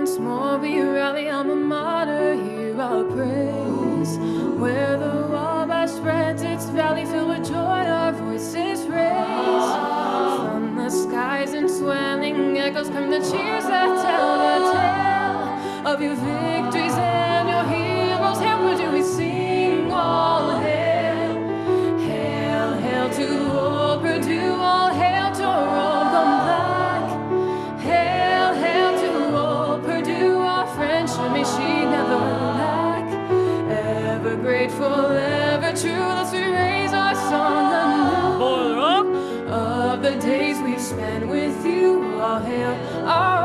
once more we rally alma mater, hear our praise. Where the Wabash spreads its valley filled with joy, our voices raise. From the skies and swelling echoes come the cheers that tell the tale of your victories. Days we've spent with you, all hail our